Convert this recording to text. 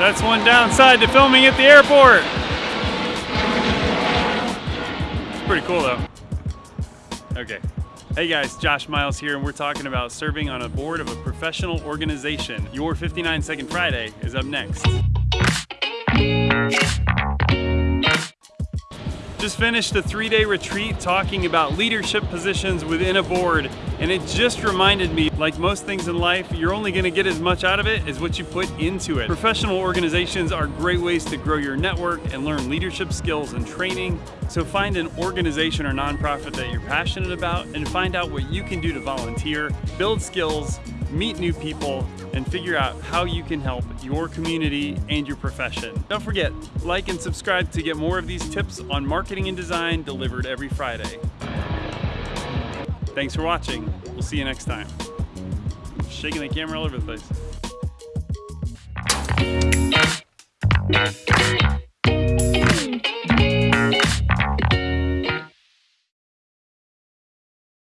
That's one downside to filming at the airport. It's pretty cool though. Okay. Hey guys, Josh Miles here, and we're talking about serving on a board of a professional organization. Your 59 Second Friday is up next. Just finished a three day retreat talking about leadership positions within a board, and it just reminded me, like most things in life, you're only gonna get as much out of it as what you put into it. Professional organizations are great ways to grow your network and learn leadership skills and training. So find an organization or nonprofit that you're passionate about and find out what you can do to volunteer, build skills, meet new people, and figure out how you can help your community and your profession. Don't forget, like and subscribe to get more of these tips on marketing and design delivered every Friday. Thanks for watching. We'll see you next time. Shaking the camera all over the place.